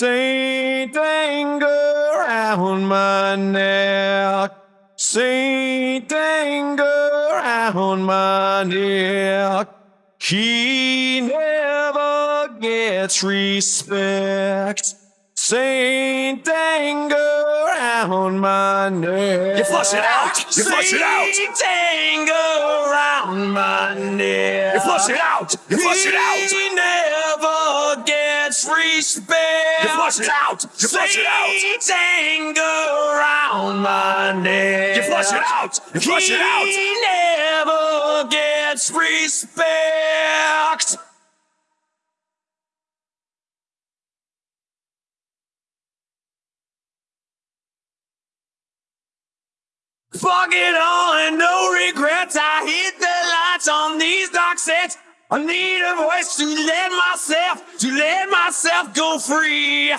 Saint anger around my neck. Saint anger around my neck. He never gets respect. Saint anger around my neck. You flush it out. You flush it out. Saint anger around my neck. Flush it out. You flush it out. He never gets respect. You flush it out. You flush it out. Saint anger around my neck. You flush it out. You flush it out. He never gets respect. Fuck it all and no regrets. I need a voice to let myself, to let myself go free.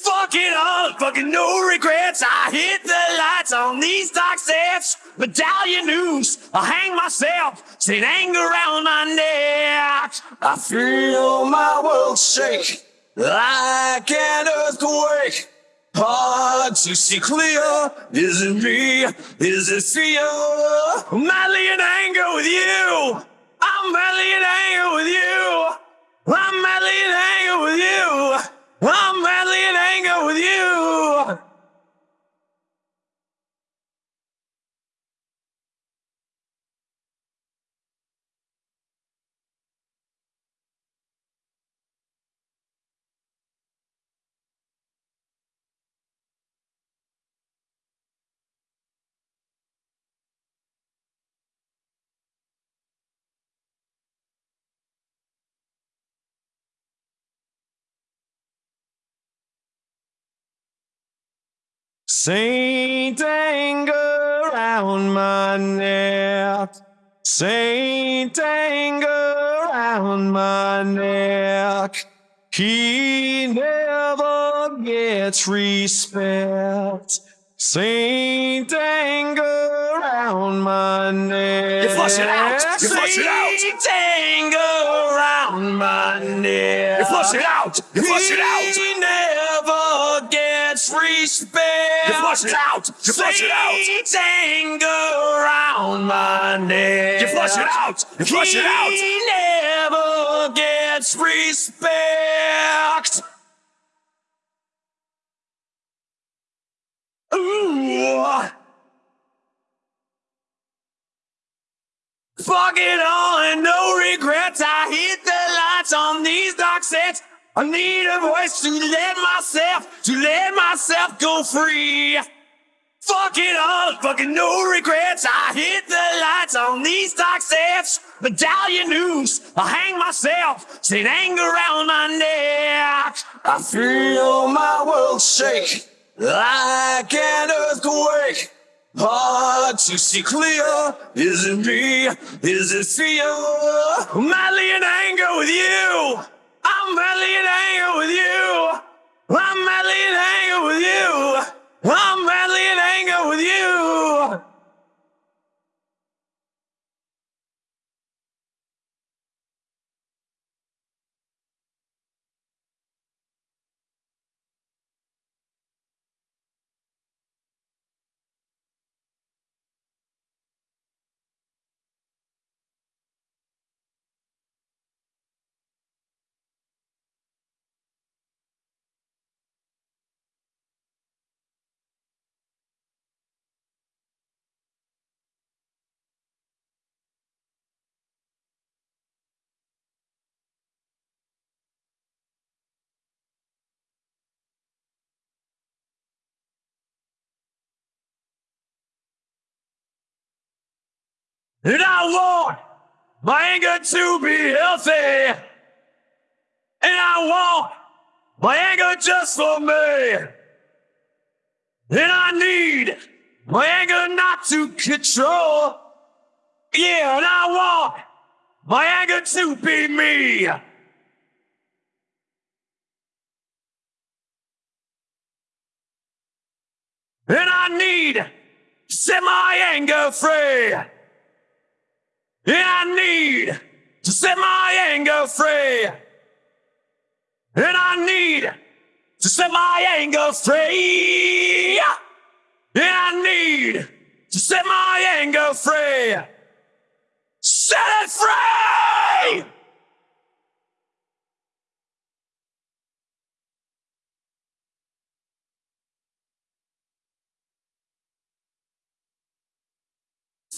Fuck it all, fucking no regrets. I hit the lights on these dark sets. Medallion news, I hang myself, Saint anger around my neck. I feel my world shake like an earthquake. Hard to see clear. Is it me? Is it fear? Madly in anger with you. I'm madly in anger with you. I'm madly in anger with you. I'm madly in anger with you. Saint anger around my neck. Saint anger around my neck. He never gets respect. Saint anger around my neck. You flush it out. You flush it out. Saint anger around my neck. You flush it out. You flush it out. Gets respect. You flush it out. You flush it out. Saint anger around my neck. You flush it out. You flush it out. He never gets respect. Ooh. Fuck it all and no regrets. I hit the lights on these dark sets. I need a voice to let myself, to let myself go free. Fuck it all, fucking no regrets. I hit the lights on these dark sets. Medallion news, I hang myself, Saint anger around my neck. I feel my world shake like an earthquake. Hard to see clear. Is it me? Is it fear? Madly in anger with you. I'm madly in anger with you. I'm madly in anger with you. I'm madly in anger with you. And I want my anger to be healthy. And I want my anger just for me. And I need my anger not to control. Yeah, and I want my anger to be me. And I need set my anger free. And I need to set my anger free. And I need to set my anger free. And I need to set my anger free. Set it free!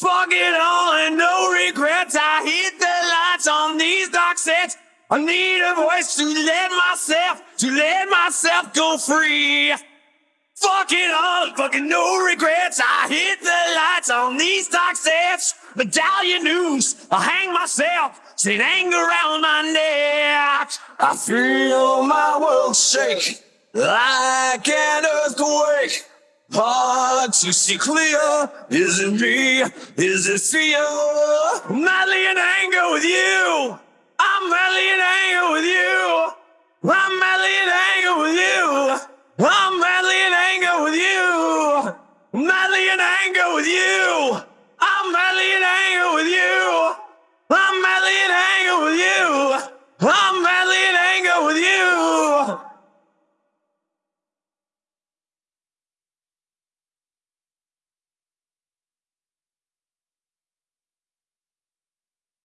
Fuck it all and no regrets. I hit the lights on these dark sets. I need a voice to let myself, to let myself go free. Fuck it all, fucking no regrets. I hit the lights on these dark sets. Medallion news, I hang myself, sit anger around my neck. I feel my world shake like an earthquake. Hard to see clear. Is it me? Is it fear? Madly in anger with you. I'm madly in anger with you. I'm madly in anger with you. I'm madly in anger with you. Madly in anger with you.